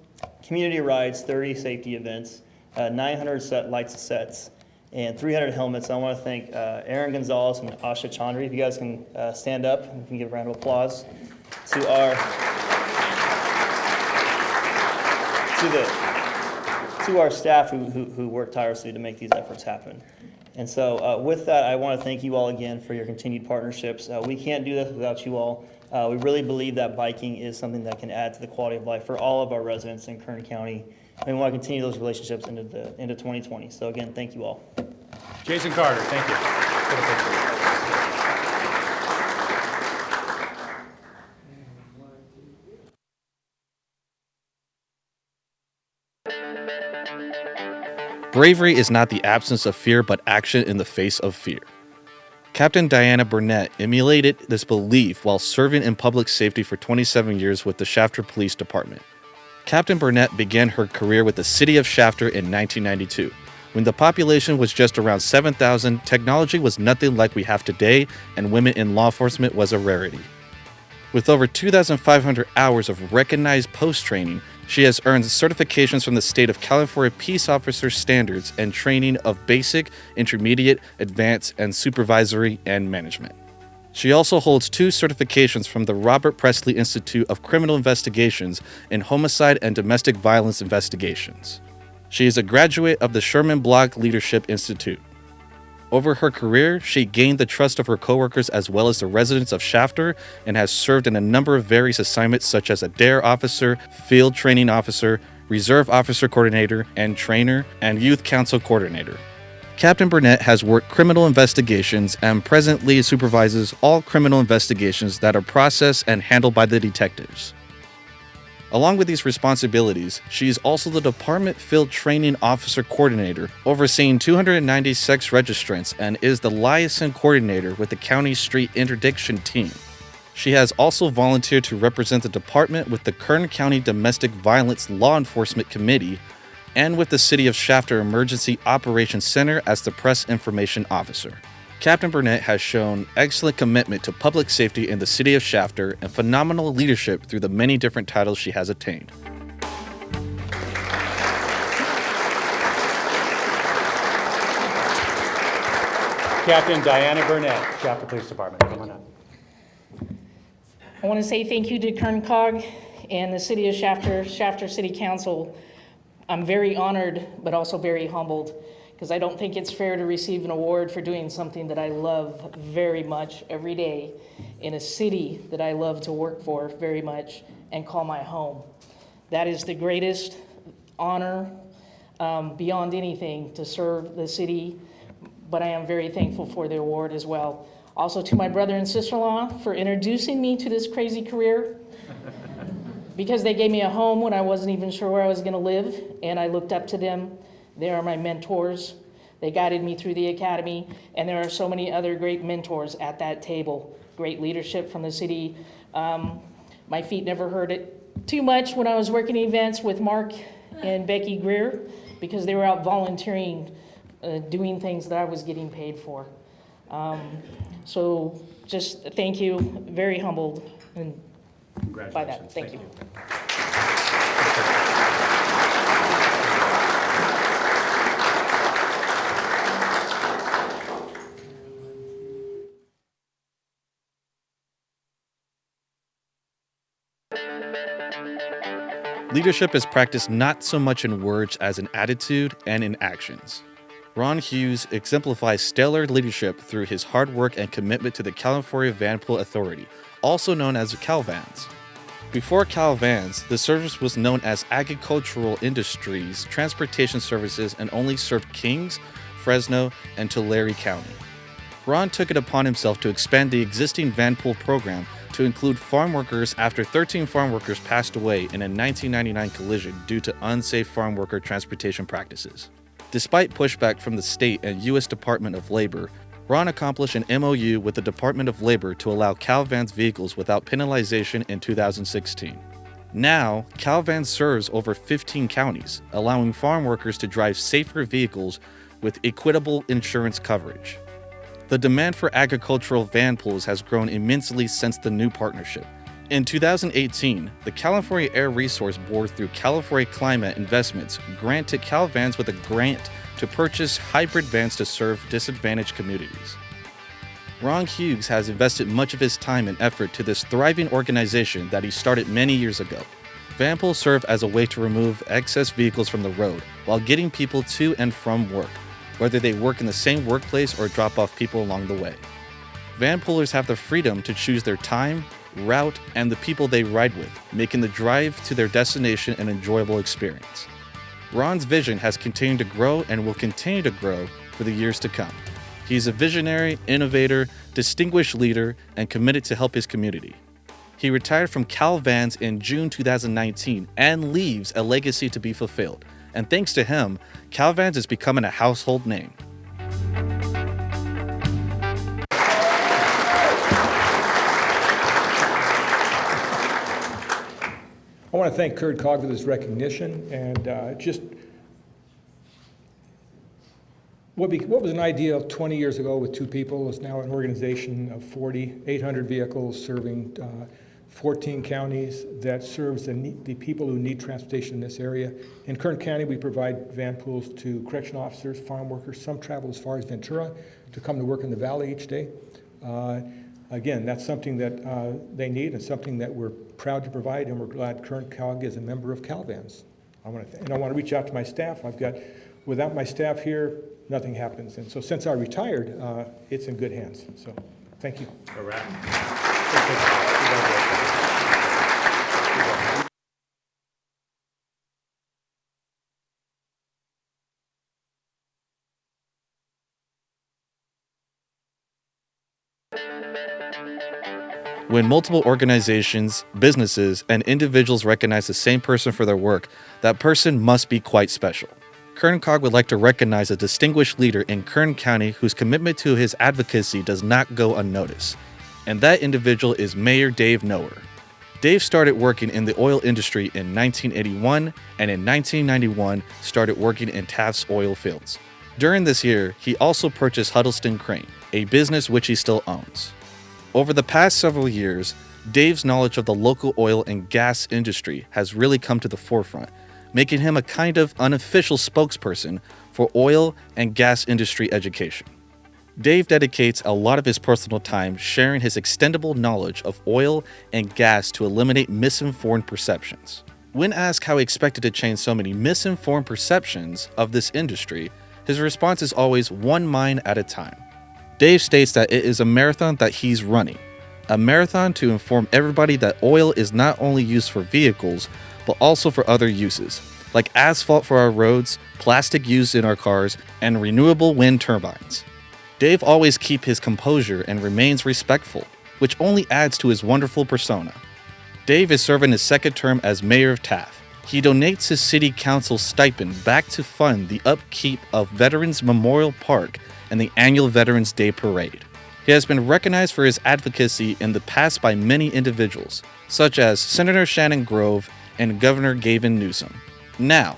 community rides, 30 safety events, uh, 900 set lights sets, and 300 helmets. I want to thank uh, Aaron Gonzalez and Asha Chandy. If you guys can uh, stand up, we can give a round of applause to our to the to our staff who, who, who tirelessly to make these efforts happen. And so uh, with that, I want to thank you all again for your continued partnerships. Uh, we can't do this without you all. Uh, we really believe that biking is something that can add to the quality of life for all of our residents in Kern County. And we want to continue those relationships into, the, into 2020. So again, thank you all. Jason Carter, thank you. Bravery is not the absence of fear, but action in the face of fear. Captain Diana Burnett emulated this belief while serving in public safety for 27 years with the Shafter Police Department. Captain Burnett began her career with the city of Shafter in 1992. When the population was just around 7,000, technology was nothing like we have today, and women in law enforcement was a rarity. With over 2,500 hours of recognized post training, she has earned certifications from the state of California Peace Officer Standards and training of basic, intermediate, advanced, and supervisory and management. She also holds two certifications from the Robert Presley Institute of Criminal Investigations in homicide and domestic violence investigations. She is a graduate of the Sherman Block Leadership Institute. Over her career, she gained the trust of her coworkers as well as the residents of Shafter and has served in a number of various assignments such as a DARE officer, field training officer, reserve officer coordinator and trainer, and youth council coordinator. Captain Burnett has worked criminal investigations and presently supervises all criminal investigations that are processed and handled by the detectives. Along with these responsibilities, she is also the Department Field Training Officer Coordinator, overseeing 290 sex registrants, and is the liaison coordinator with the County Street Interdiction Team. She has also volunteered to represent the department with the Kern County Domestic Violence Law Enforcement Committee and with the City of Shafter Emergency Operations Center as the Press Information Officer. Captain Burnett has shown excellent commitment to public safety in the city of Shafter and phenomenal leadership through the many different titles she has attained. Captain Diana Burnett, Shafter Police Department, come on up. I want to say thank you to Kern COG and the City of Shafter, Shafter City Council. I'm very honored, but also very humbled, because I don't think it's fair to receive an award for doing something that I love very much every day in a city that I love to work for very much and call my home. That is the greatest honor um, beyond anything to serve the city, but I am very thankful for the award as well. Also to my brother and sister-in-law for introducing me to this crazy career because they gave me a home when I wasn't even sure where I was going to live, and I looked up to them. They are my mentors. They guided me through the academy, and there are so many other great mentors at that table. Great leadership from the city. Um, my feet never hurt it too much when I was working events with Mark and Becky Krier because they were out volunteering, uh, doing things that I was getting paid for. Um, so just thank you, very humbled and by that, thank you. Leadership is practiced not so much in words as in attitude and in actions. Ron Hughes exemplifies stellar leadership through his hard work and commitment to the California Vanpool Authority, also known as CalVans. Before CalVans, the service was known as Agricultural Industries Transportation Services and only served Kings, Fresno, and Tulare County. Ron took it upon himself to expand the existing Vanpool program to include farm workers after 13 farm workers passed away in a 1999 collision due to unsafe farm worker transportation practices. Despite pushback from the state and U.S. Department of Labor, Ron accomplished an MOU with the Department of Labor to allow CalVans vehicles without penalization in 2016. Now, Calvan serves over 15 counties, allowing farm workers to drive safer vehicles with equitable insurance coverage. The demand for agricultural van pools has grown immensely since the new partnership. In 2018, the California Air Resource Board through California Climate Investments granted CalVans with a grant to purchase hybrid vans to serve disadvantaged communities. Ron Hughes has invested much of his time and effort to this thriving organization that he started many years ago. Van pools serve as a way to remove excess vehicles from the road while getting people to and from work, whether they work in the same workplace or drop off people along the way. Van poolers have the freedom to choose their time, route, and the people they ride with, making the drive to their destination an enjoyable experience. Ron's vision has continued to grow and will continue to grow for the years to come. He's a visionary, innovator, distinguished leader, and committed to help his community. He retired from Cal Vans in June 2019 and leaves a legacy to be fulfilled. And thanks to him, Calvans is becoming a household name. I want to thank Kern COG for this recognition and uh, just what, be, what was an idea 20 years ago with two people is now an organization of 40, 800 vehicles serving uh, 14 counties that serves the, need, the people who need transportation in this area. In Kern County, we provide van pools to correction officers, farm workers. Some travel as far as Ventura to come to work in the valley each day. Uh, again, that's something that uh, they need and something that we're proud to provide, and we're glad Kern COG is a member of CalVans. I want to, and I want to reach out to my staff. I've got, without my staff here, nothing happens. And so since I retired, uh, it's in good hands. So thank you. All right. When multiple organizations, businesses, and individuals recognize the same person for their work, that person must be quite special. Kern COG would like to recognize a distinguished leader in Kern County whose commitment to his advocacy does not go unnoticed. And that individual is Mayor Dave Noerr. Dave started working in the oil industry in 1981 and in 1991 started working in Taft's oil fields. During this year, he also purchased Huddleston Crane, a business which he still owns. Over the past several years, Dave's knowledge of the local oil and gas industry has really come to the forefront, making him a kind of unofficial spokesperson for oil and gas industry education. Dave dedicates a lot of his personal time sharing his extendable knowledge of oil and gas to eliminate misinformed perceptions. When asked how he expected to change so many misinformed perceptions of this industry, his response is always one mind at a time. Dave states that it is a marathon that he's running, a marathon to inform everybody that oil is not only used for vehicles, but also for other uses, like asphalt for our roads, plastic used in our cars, and renewable wind turbines. Dave always keeps his composure and remains respectful, which only adds to his wonderful persona. Dave is serving his second term as mayor of Taft. He donates his city council stipend back to fund the upkeep of Veterans Memorial Park and the annual Veterans Day Parade. He has been recognized for his advocacy in the past by many individuals, such as Senator Shannon Grove and Governor Gavin Newsom. Now,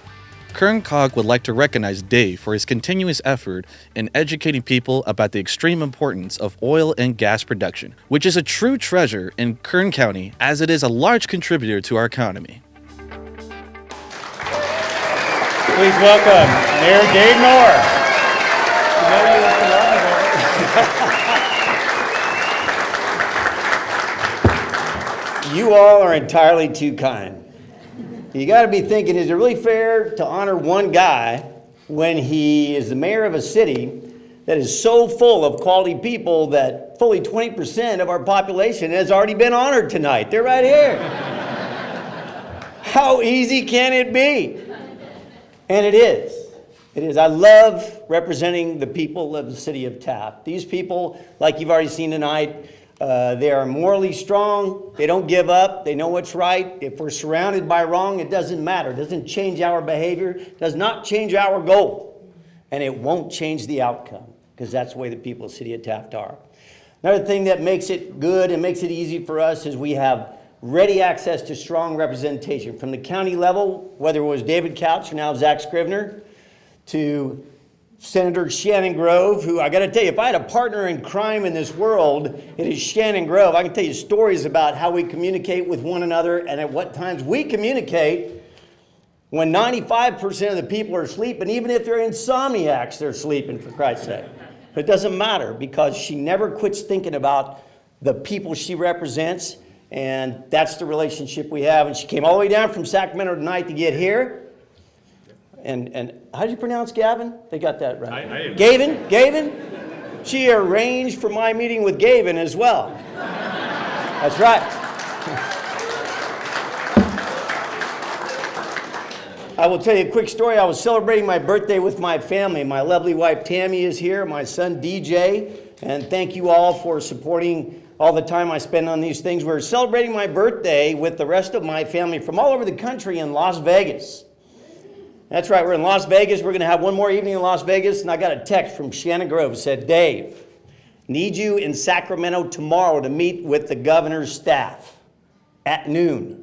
Kern COG would like to recognize Dave for his continuous effort in educating people about the extreme importance of oil and gas production, which is a true treasure in Kern County as it is a large contributor to our economy. Please welcome Mayor Dave Noerr. You all are entirely too kind. You got to be thinking, is it really fair to honor one guy when he is the mayor of a city that is so full of quality people that fully 20% of our population has already been honored tonight? They're right here. How easy can it be? And it is. It is. I love representing the people of the city of Taft. These people, like you've already seen tonight, uh, they are morally strong. They don't give up. They know what's right. If we're surrounded by wrong, it doesn't matter. It doesn't change our behavior, does not change our goal. And it won't change the outcome because that's the way the people of the city of Taft are. Another thing that makes it good and makes it easy for us is we have ready access to strong representation from the county level, whether it was David Couch or now Zach Scrivner, to Senator Shannon Grove, who I got to tell you, if I had a partner in crime in this world, it is Shannon Grove. I can tell you stories about how we communicate with one another and at what times we communicate when 95% of the people are sleeping, even if they're insomniacs, they're sleeping, for Christ's sake. But it doesn't matter because she never quits thinking about the people she represents, and that's the relationship we have. And she came all the way down from Sacramento tonight to get here. And, and how do you pronounce Gavin? They got that right. I- I Gavin? Gavin? She arranged for my meeting with Gavin as well. That's right. I will tell you a quick story. I was celebrating my birthday with my family. My lovely wife Tammy is here, my son DJ, and thank you all for supporting all the time I spend on these things. We're celebrating my birthday with the rest of my family from all over the country in Las Vegas. That's right, we're in Las Vegas. We're going to have one more evening in Las Vegas, and I got a text from Shannon Grove. Said, Dave, need you in Sacramento tomorrow to meet with the governor's staff at noon.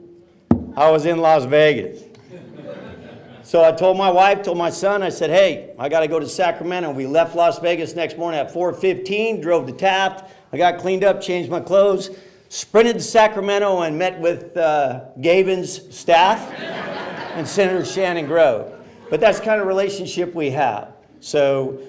I was in Las Vegas. So I told my wife, told my son, I said, hey, I got to go to Sacramento. We left Las Vegas next morning at 4:15, drove to Taft. I got cleaned up, changed my clothes, sprinted to Sacramento and met with uh, Gavin's staff and Senator Shannon Grove. But that's the kind of relationship we have. So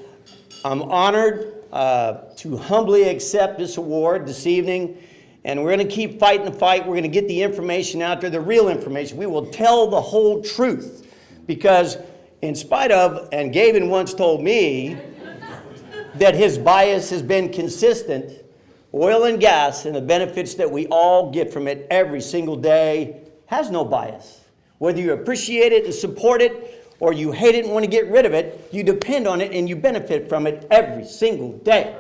I'm honored uh, to humbly accept this award this evening. And we're going to keep fighting the fight. We're going to get the information out there, the real information. We will tell the whole truth. Because in spite of, and Gavin once told me that his bias has been consistent, oil and gas and the benefits that we all get from it every single day has no bias. Whether you appreciate it and support it, or you hate it and want to get rid of it, you depend on it and you benefit from it every single day.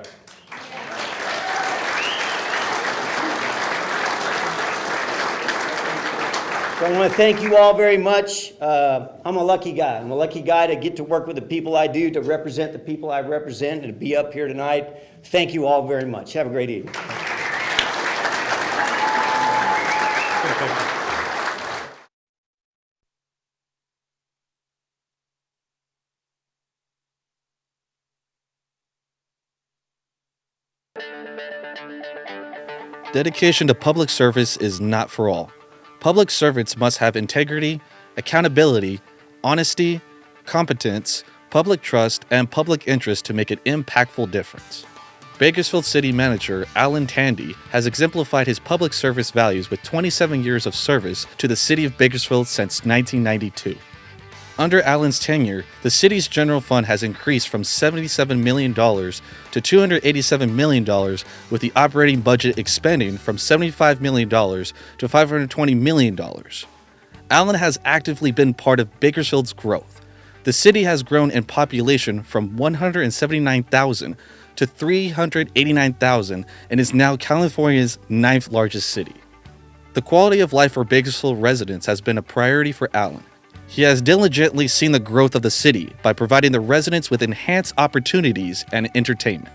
So I want to thank you all very much. Uh, I'm a lucky guy. I'm a lucky guy to get to work with the people I do, to represent the people I represent, and to be up here tonight. Thank you all very much. Have a great evening. Dedication to public service is not for all. Public servants must have integrity, accountability, honesty, competence, public trust, and public interest to make an impactful difference. Bakersfield City Manager Alan Tandy has exemplified his public service values with 27 years of service to the City of Bakersfield since 1992. Under Alan's tenure, the city's general fund has increased from $77 million to $287 million, with the operating budget expanding from $75 million to $520 million. Alan has actively been part of Bakersfield's growth. The city has grown in population from 179,000 to 389,000 and is now California's ninth largest city. The quality of life for Bakersfield residents has been a priority for Alan. He has diligently seen the growth of the city by providing the residents with enhanced opportunities and entertainment.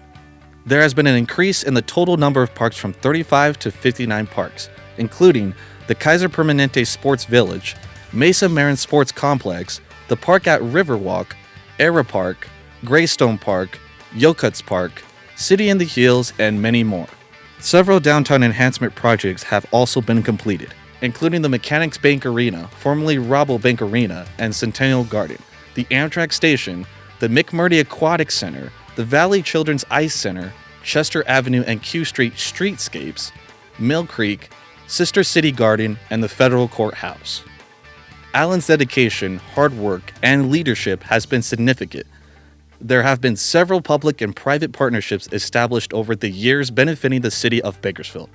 There has been an increase in the total number of parks from 35 to 59 parks, including the Kaiser Permanente Sports Village, Mesa Marin Sports Complex, the park at Riverwalk, Aera Park, Greystone Park, Yokuts Park, City in the Hills, and many more. Several downtown enhancement projects have also been completed, including the Mechanics Bank Arena, formerly Rabobank Arena, and Centennial Garden, the Amtrak Station, the McMurtrey Aquatic Center, the Valley Children's Ice Center, Chester Avenue and Q Street streetscapes, Mill Creek, Sister City Garden, and the Federal Courthouse. Alan's dedication, hard work, and leadership has been significant. There have been several public and private partnerships established over the years benefiting the city of Bakersfield.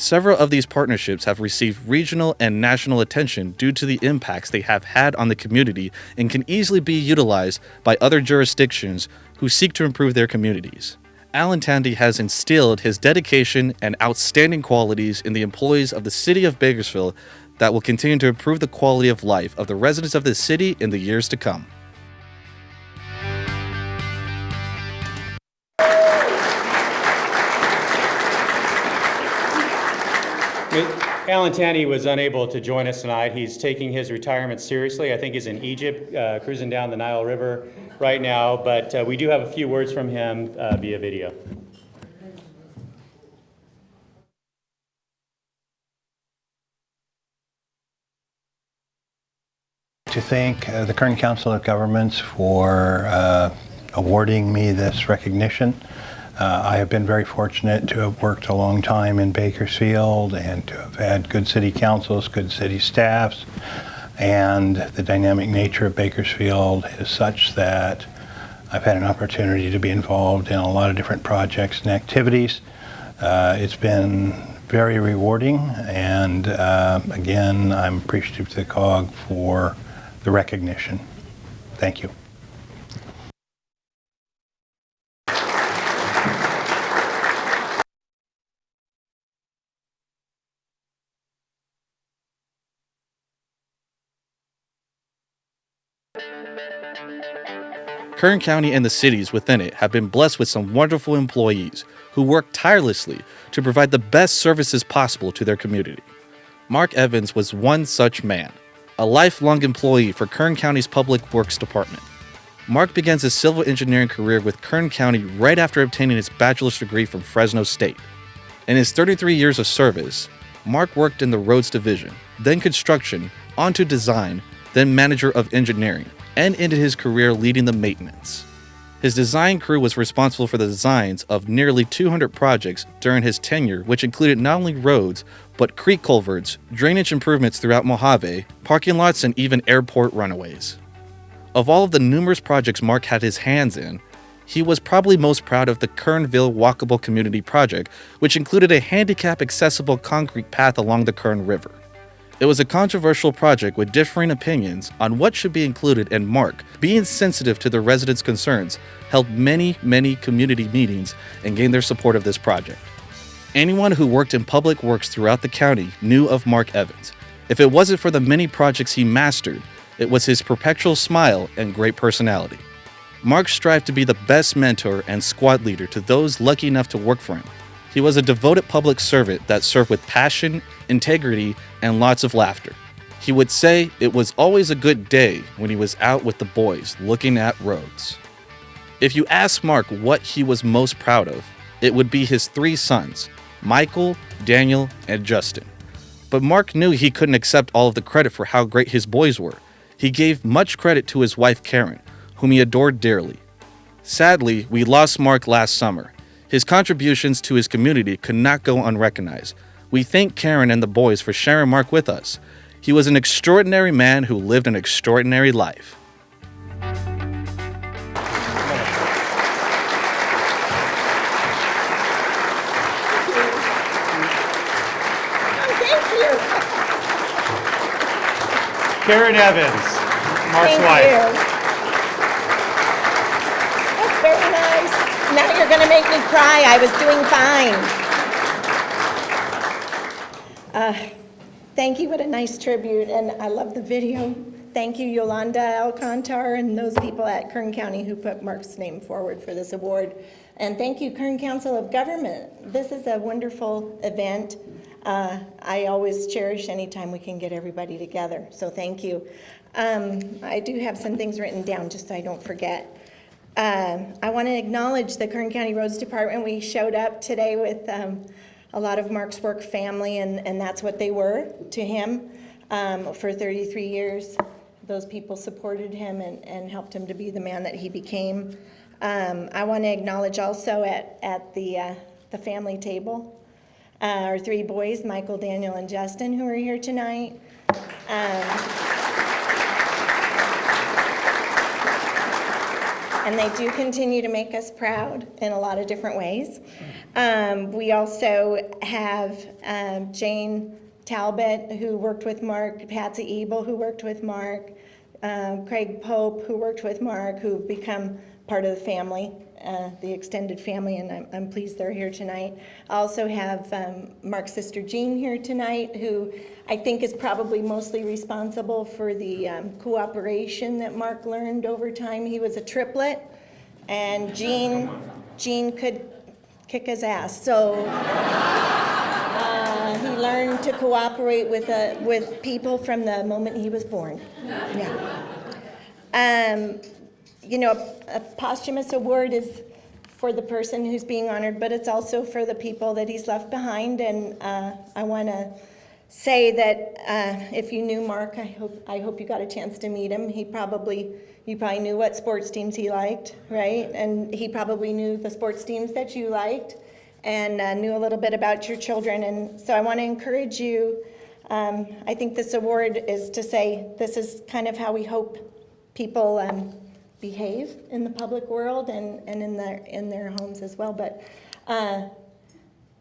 Several of these partnerships have received regional and national attention due to the impacts they have had on the community and can easily be utilized by other jurisdictions who seek to improve their communities. Alan Tandy has instilled his dedication and outstanding qualities in the employees of the city of Bakersfield that will continue to improve the quality of life of the residents of the city in the years to come. Alan Tandy was unable to join us tonight. He's taking his retirement seriously. I think he's in Egypt, uh, cruising down the Nile River right now, but uh, we do have a few words from him uh, via video. to thank uh, the Kern Council of Governments for uh, awarding me this recognition. Uh, I have been very fortunate to have worked a long time in Bakersfield and to have had good city councils, good city staffs, and the dynamic nature of Bakersfield is such that I've had an opportunity to be involved in a lot of different projects and activities. Uh, it's been very rewarding, and uh, again, I'm appreciative to the COG for the recognition. Thank you. Kern County and the cities within it have been blessed with some wonderful employees who work tirelessly to provide the best services possible to their community. Mark Evans was one such man, a lifelong employee for Kern County's Public Works Department. Mark begins his civil engineering career with Kern County right after obtaining his bachelor's degree from Fresno State. In his 33 years of service, Mark worked in the roads division, then construction, onto design, then manager of engineering, and ended his career leading the maintenance. His design crew was responsible for the designs of nearly 200 projects during his tenure, which included not only roads, but creek culverts, drainage improvements throughout Mojave, parking lots, and even airport runaways. Of all of the numerous projects Mark had his hands in, he was probably most proud of the Kernville Walkable Community Project, which included a handicap accessible concrete path along the Kern River. It was a controversial project with differing opinions on what should be included, and Mark, being sensitive to the residents' concerns, held many, many community meetings and gained their support of this project. Anyone who worked in public works throughout the county knew of Mark Evans. If it wasn't for the many projects he mastered, it was his perpetual smile and great personality. Mark strived to be the best mentor and squad leader to those lucky enough to work for him. He was a devoted public servant that served with passion, integrity, and lots of laughter. He would say it was always a good day when he was out with the boys looking at roads. If you ask Mark what he was most proud of, it would be his three sons, Michael, Daniel, and Justin. But Mark knew he couldn't accept all of the credit for how great his boys were. He gave much credit to his wife Karen, whom he adored dearly. Sadly, we lost Mark last summer. His contributions to his community could not go unrecognized. We thank Karen and the boys for sharing Mark with us. He was an extraordinary man who lived an extraordinary life. Thank you. Karen Evans, Mark's Thank wife. you. That's very nice. Now you're going to make me cry. I was doing fine. Uh, Thank you, what a nice tribute, and I love the video. Thank you, Yolanda Alcantar and those people at Kern County who put Mark's name forward for this award. And thank you, Kern Council of Government. This is a wonderful event. Uh, I always cherish anytime we can get everybody together, so thank you. Um, I do have some things written down, just so I don't forget. Um, I want to acknowledge the Kern County Roads Department. We showed up today with um, a lot of Mark's work family, and, and that's what they were to him um, for 33 years. Those people supported him and, and helped him to be the man that he became. Um, I want to acknowledge also at, at the, uh, the family table, uh, our three boys, Michael, Daniel, and Justin, who are here tonight. And they do continue to make us proud in a lot of different ways. Um, we also have um, Jane Talbot, who worked with Mark, Patsy Ebel, who worked with Mark, um, Craig Pope, who worked with Mark, who've become part of the family, uh, the extended family, and I'm, I'm pleased they're here tonight. I also have um, Mark's sister Jean here tonight, who I think is probably mostly responsible for the um, cooperation that Mark learned over time. He was a triplet, and Jean, Jean could kick his ass. So uh, he learned to cooperate with, uh, with people from the moment he was born. Yeah. Um, you know, a posthumous award is for the person who's being honored, but it's also for the people that he's left behind. And uh, I want to say that uh, if you knew Mark, I hope, I hope you got a chance to meet him. He probably, you probably knew what sports teams he liked, right? And he probably knew the sports teams that you liked and uh, knew a little bit about your children. And so I want to encourage you. Um, I think this award is to say this is kind of how we hope people um, behave in the public world and, and in their in their homes as well. But uh,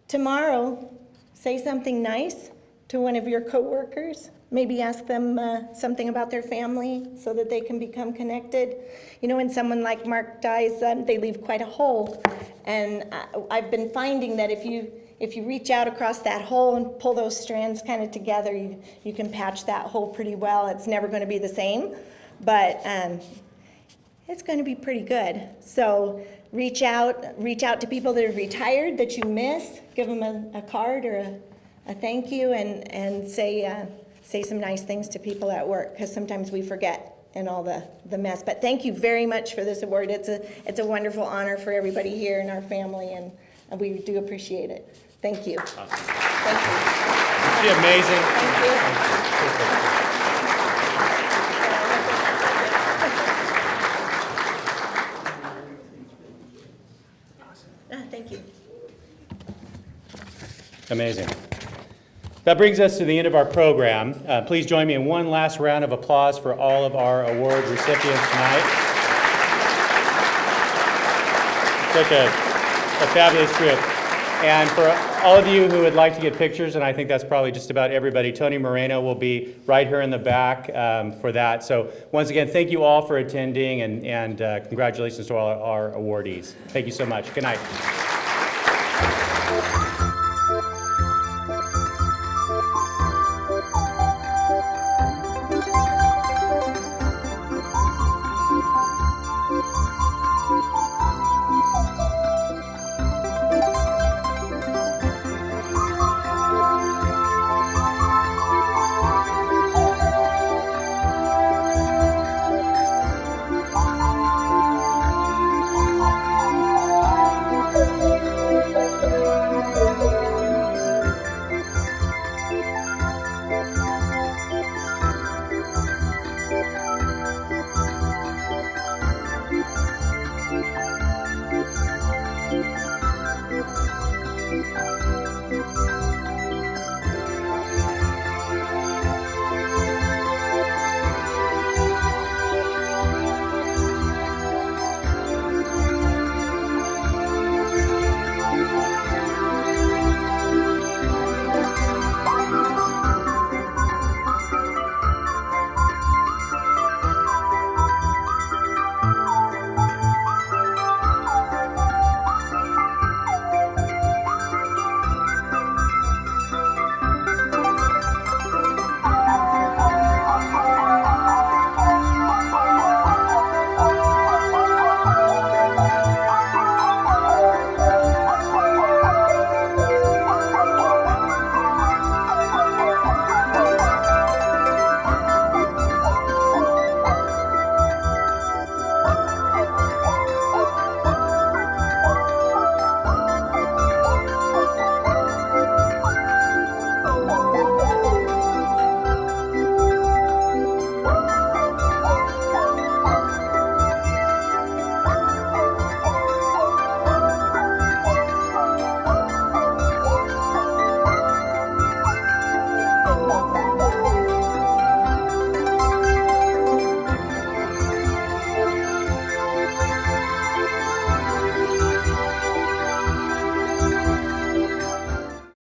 tomorrow, say something nice to one of your coworkers. Maybe ask them uh, something about their family so that they can become connected. You know, when someone like Mark dies, um, they leave quite a hole. And I, I've been finding that if you if you reach out across that hole and pull those strands kind of together, you, you can patch that hole pretty well. It's never going to be the same, but um, it's going to be pretty good. So reach out, reach out to people that are retired that you miss. Give them a, a card or a, a thank you, and and say uh, say some nice things to people at work because sometimes we forget in all the the mess. But thank you very much for this award. It's a it's a wonderful honor for everybody here and our family, and, and we do appreciate it. Thank you. Thank you. Isn't she amazing? Thank you. Ah, Thank you. Amazing. That brings us to the end of our program. Uh, Please join me in one last round of applause for all of our award recipients tonight. Such a a fabulous trip. And for all of you who would like to get pictures, and I think that's probably just about everybody, Tony Moreno will be right here in the back um, for that. So once again, thank you all for attending, and and uh, congratulations to all our awardees. Thank you so much. Good night.